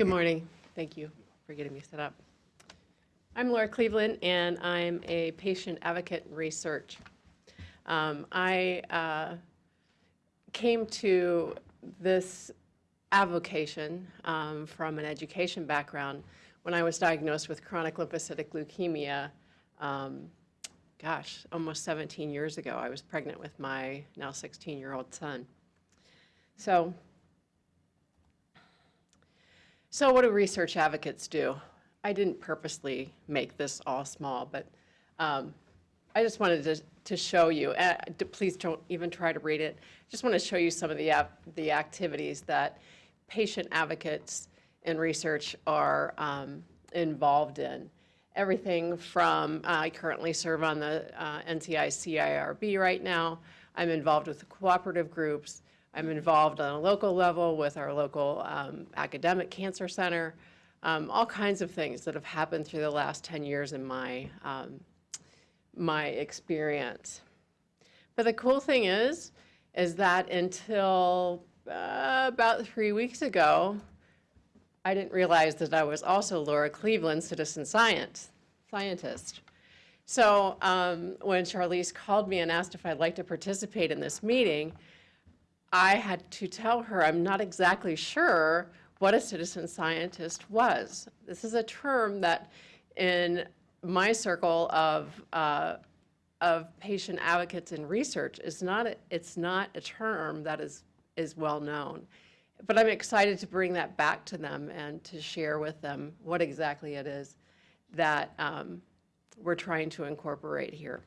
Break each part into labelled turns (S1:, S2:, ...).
S1: Good morning. Thank you for getting me set up. I'm Laura Cleveland, and I'm a patient advocate in research. Um, I uh, came to this avocation um, from an education background when I was diagnosed with chronic lymphocytic leukemia, um, gosh, almost 17 years ago. I was pregnant with my now 16-year-old son. So, so what do research advocates do? I didn't purposely make this all small, but um, I just wanted to, to show you, uh, please don't even try to read it. I Just want to show you some of the, the activities that patient advocates in research are um, involved in. Everything from, I currently serve on the uh, NCI CIRB right now. I'm involved with the cooperative groups. I'm involved on a local level with our local um, academic cancer center. Um, all kinds of things that have happened through the last 10 years in my um, my experience. But the cool thing is, is that until uh, about three weeks ago, I didn't realize that I was also Laura Cleveland, citizen science scientist. So um, when Charlisse called me and asked if I'd like to participate in this meeting, I had to tell her I'm not exactly sure what a citizen scientist was. This is a term that in my circle of, uh, of patient advocates in research is not, a, it's not a term that is, is well known. But I'm excited to bring that back to them and to share with them what exactly it is that um, we're trying to incorporate here.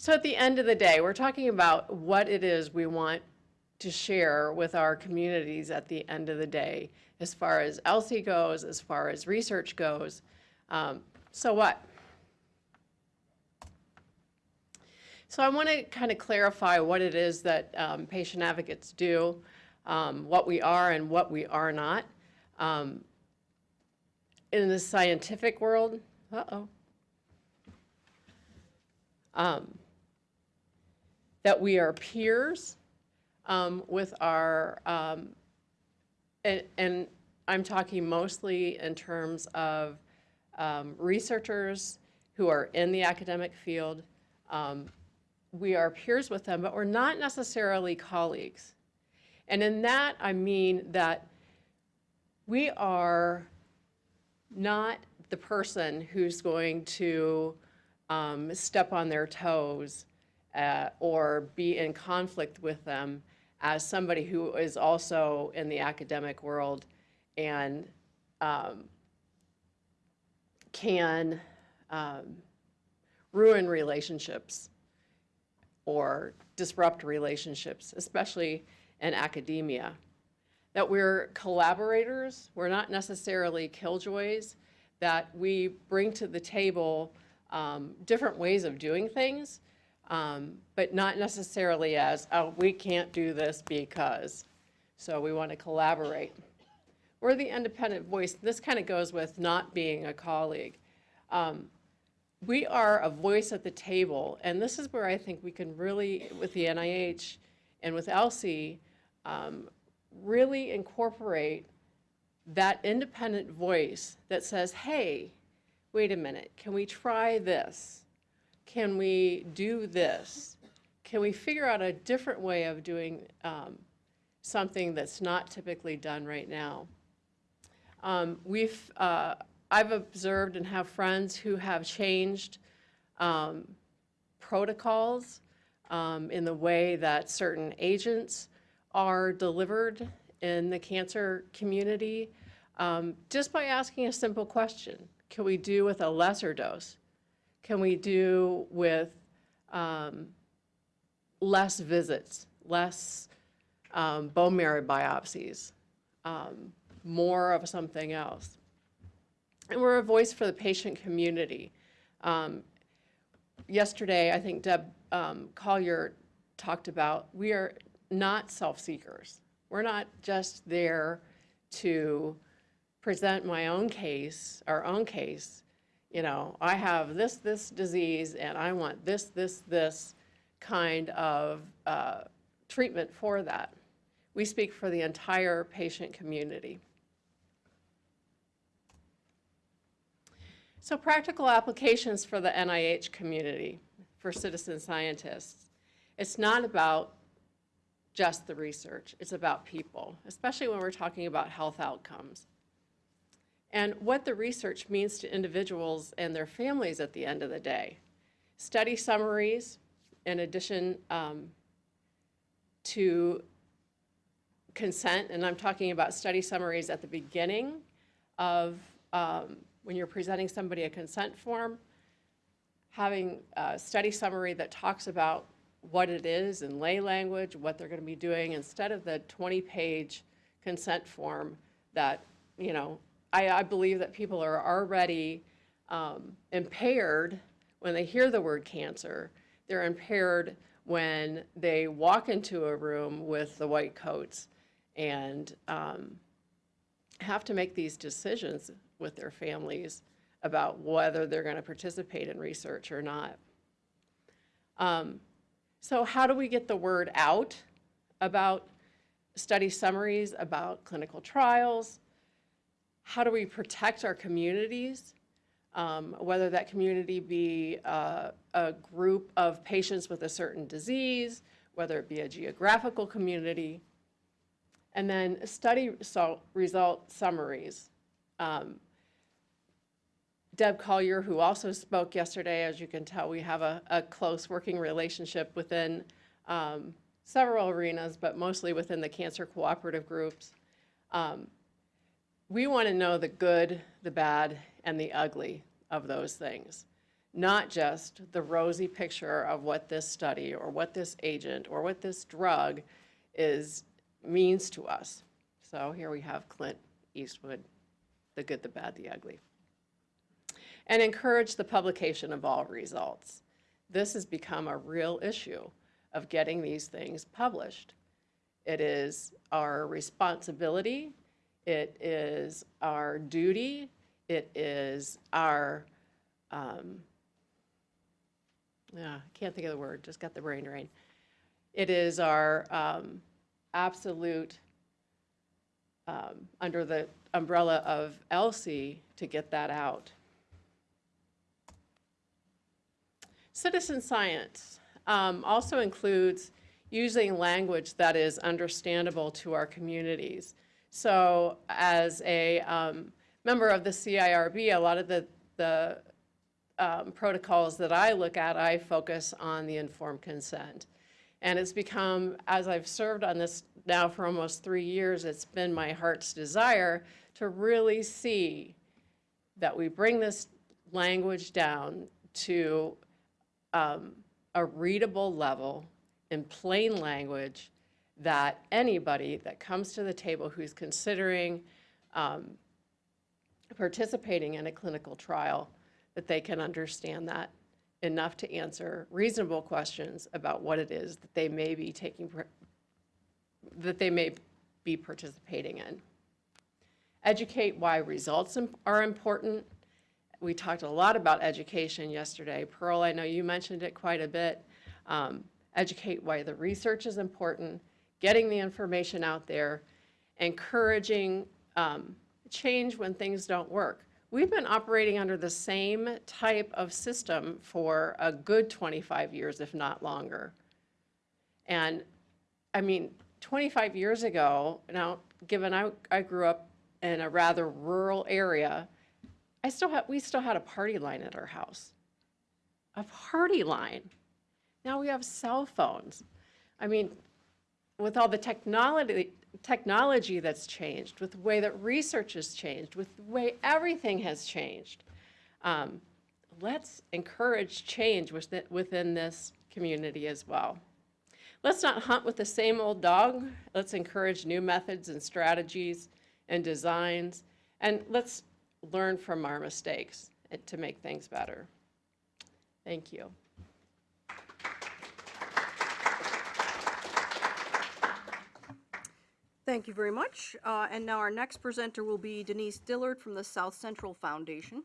S1: So at the end of the day, we're talking about what it is we want to share with our communities at the end of the day, as far as ELSI goes, as far as research goes. Um, so what? So I want to kind of clarify what it is that um, patient advocates do, um, what we are and what we are not. Um, in the scientific world, uh-oh, um, that we are peers um, with our, um, and, and I'm talking mostly in terms of um, researchers who are in the academic field. Um, we are peers with them, but we're not necessarily colleagues. And in that, I mean that we are not the person who's going to um, step on their toes uh, or be in conflict with them as somebody who is also in the academic world and um, can um, ruin relationships or disrupt relationships, especially in academia. That we're collaborators, we're not necessarily killjoys, that we bring to the table um, different ways of doing things, um, but not necessarily as, oh, we can't do this because. So we want to collaborate. We're the independent voice. This kind of goes with not being a colleague. Um, we are a voice at the table, and this is where I think we can really, with the NIH and with ELSI, um, really incorporate that independent voice that says, hey, wait a minute, can we try this? Can we do this? Can we figure out a different way of doing um, something that's not typically done right now? Um, we've, uh, I've observed and have friends who have changed um, protocols um, in the way that certain agents are delivered in the cancer community um, just by asking a simple question. Can we do with a lesser dose? Can we do with um, less visits, less um, bone marrow biopsies, um, more of something else? And we're a voice for the patient community. Um, yesterday, I think Deb um, Collyar talked about, we are not self-seekers. We're not just there to present my own case, our own case. You know, I have this, this disease, and I want this, this, this kind of uh, treatment for that. We speak for the entire patient community. So practical applications for the NIH community, for citizen scientists. It's not about just the research, it's about people, especially when we're talking about health outcomes. And what the research means to individuals and their families at the end of the day. Study summaries, in addition um, to consent, and I'm talking about study summaries at the beginning of um, when you're presenting somebody a consent form, having a study summary that talks about what it is in lay language, what they're going to be doing, instead of the 20-page consent form that, you know, I, I believe that people are already um, impaired when they hear the word cancer. They're impaired when they walk into a room with the white coats and um, have to make these decisions with their families about whether they're going to participate in research or not. Um, so how do we get the word out about study summaries, about clinical trials? How do we protect our communities? Um, whether that community be uh, a group of patients with a certain disease, whether it be a geographical community, and then study result, summaries. Um, Deb Collyar, who also spoke yesterday, as you can tell, we have a, a close working relationship within um, several arenas, but mostly within the cancer cooperative groups. Um, we want to know the good, the bad, and the ugly of those things, not just the rosy picture of what this study or what this agent or what this drug is means to us. So here we have Clint Eastwood, the good, the bad, the ugly and encourage the publication of all results. This has become a real issue of getting these things published. It is our responsibility, it is our duty, it is our, um, yeah, I can't think of the word, just got the brain drain. It is our um, absolute, um, under the umbrella of ELSI, to get that out. Citizen science um, also includes using language that is understandable to our communities. So as a um, member of the CIRB, a lot of the, the um, protocols that I look at, I focus on the informed consent. And it's become, as I've served on this now for almost three years, it's been my heart's desire to really see that we bring this language down to um, a readable level in plain language that anybody that comes to the table who's considering um, participating in a clinical trial, that they can understand that enough to answer reasonable questions about what it is that they may be taking, that they may be participating in. Educate why results are important we talked a lot about education yesterday. Pearl, I know you mentioned it quite a bit. Um, educate why the research is important, getting the information out there, encouraging um, change when things don't work. We've been operating under the same type of system for a good 25 years, if not longer. And I mean, 25 years ago, now, given I, I grew up in a rather rural area, I still had, we still had a party line at our house. A party line. Now we have cell phones. I mean, with all the technology, technology that's changed, with the way that research has changed, with the way everything has changed, um, let's encourage change within, within this community as well. Let's not hunt with the same old dog. Let's encourage new methods and strategies and designs. And let's learn from our mistakes to make things better. Thank you.
S2: Thank you very much. Uh, And now our next presenter will be Denise Dillard from the South Central Foundation.